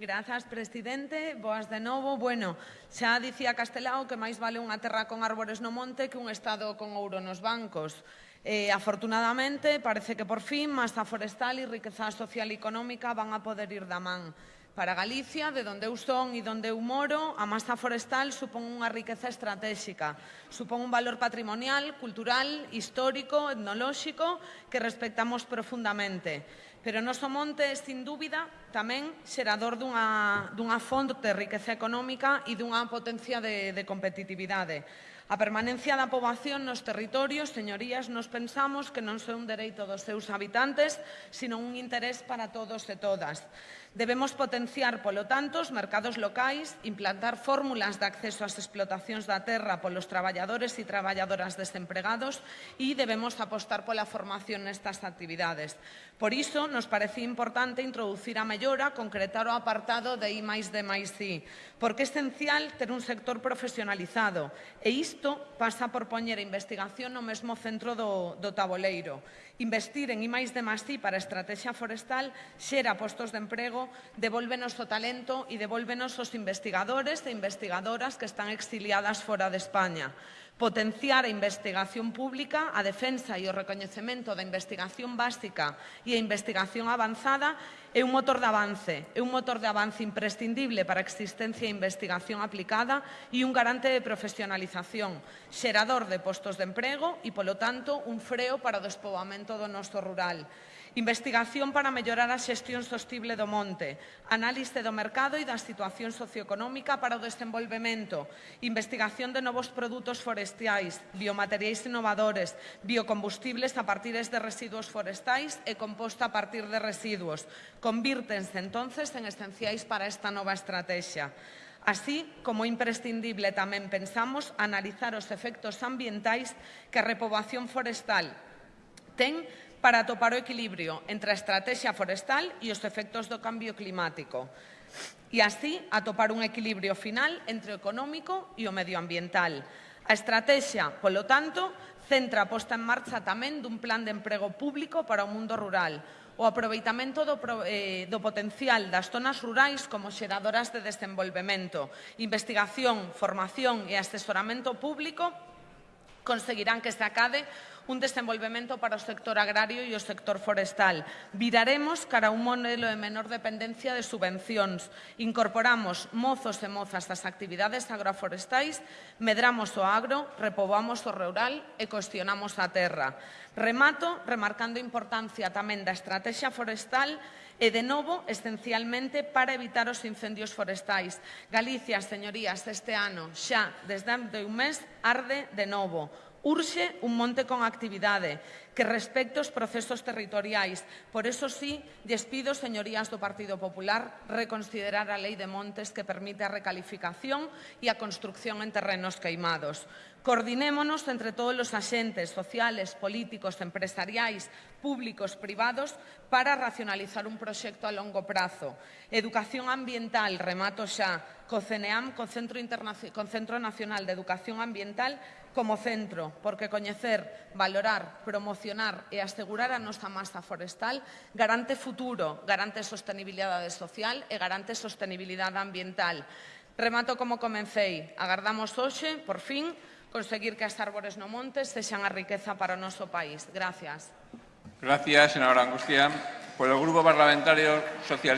Grazas, presidente. Boas de novo. Bueno, xa dicía Castelao que máis vale unha terra con árbores no monte que un Estado con ouro nos bancos. Eh, afortunadamente, parece que por fin, masa forestal e riqueza social e económica van a poder ir da man. Para Galicia, de donde eu son e donde eu moro, a masa forestal supón unha riqueza estratégica. Supón un valor patrimonial, cultural, histórico, etnolóxico que respectamos profundamente. Pero o noso monte é, sin dúbida, tamén xerador dunha, dunha fonte de riqueza económica e dunha potencia de, de competitividade. A permanencia da poboación nos territorios, señorías, nos pensamos que non son un dereito dos seus habitantes, sino un interés para todos e todas. Debemos potenciar, polo tanto, os mercados locais, implantar fórmulas de acceso ás explotacións da terra polos traballadores e traballadoras desempregados e debemos apostar pola formación nestas actividades. Por iso, nos parecía importante introducir a mellora, concretar o apartado de I máis D máis I, porque é esencial ter un sector profesionalizado e isto isto pasa por poñer a investigación no mesmo centro do, do taboleiro. Investir en I máis de Masí para a estrategia forestal xera postos de emprego, devolvenos o talento e devolvenos os investigadores e investigadoras que están exiliadas fora de España potenciar a investigación pública, a defensa e o recoñecemento da investigación básica e a investigación avanzada é un motor de avance, é un motor de avance imprescindible para a existencia e investigación aplicada e un garante de profesionalización, xerador de postos de emprego e, polo tanto, un freo para o despoboamento do noso rural. Investigación para mellorar a xestión sostible do monte, análise do mercado e da situación socioeconómica para o desenvolvemento, investigación de novos produtos forestais, biomateriais innovadores, biocombustibles a partir de residuos forestais e composta a partir de residuos. Convírtense entonces en esenciais para esta nova estrategia. Así como imprescindible tamén pensamos analizar os efectos ambientais que a repoboación forestal ten para topar o equilibrio entre a estrategia forestal e os efectos do cambio climático e así atopar un equilibrio final entre o económico e o medioambiental. A estrategia, polo tanto, centra a posta en marcha tamén dun plan de emprego público para o mundo rural, o aproveitamento do, eh, do potencial das zonas rurais como xeradoras de desenvolvemento, investigación, formación e asesoramento público conseguirán que se acade un desenvolvemento para o sector agrario e o sector forestal. Viraremos cara un modelo de menor dependencia de subvencións. Incorporamos mozos e mozas das actividades agroforestais, medramos o agro, repobamos o rural e cuestionamos a terra. Remato remarcando a importancia tamén da estrategia forestal e, de novo, esencialmente para evitar os incendios forestais. Galicia, señorías, este ano, xa desde un mes, arde de novo. Urxe un monte con actividade que respecto os procesos territoriais. Por eso sí, despido, señorías do Partido Popular, reconsiderar a Lei de Montes que permite a recalificación e a construcción en terrenos queimados. Coordinémonos entre todos os axentes sociales, políticos, empresariais, públicos, privados, para racionalizar un proxecto a longo prazo. Educación ambiental, remato xa, co CNEAM, co Centro, Internac co Centro Nacional de Educación Ambiental, como centro, porque coñecer, valorar, promocionar e asegurar a nosa masa forestal garante futuro, garante sostenibilidade social e garante sostenibilidade ambiental. Remato como comecei. Agardamos hoxe, por fin, conseguir que as árbores no monte sexan a riqueza para o noso país. Gracias. Gracias, senadora Angustia. Por el Grupo Parlamentario Socialista.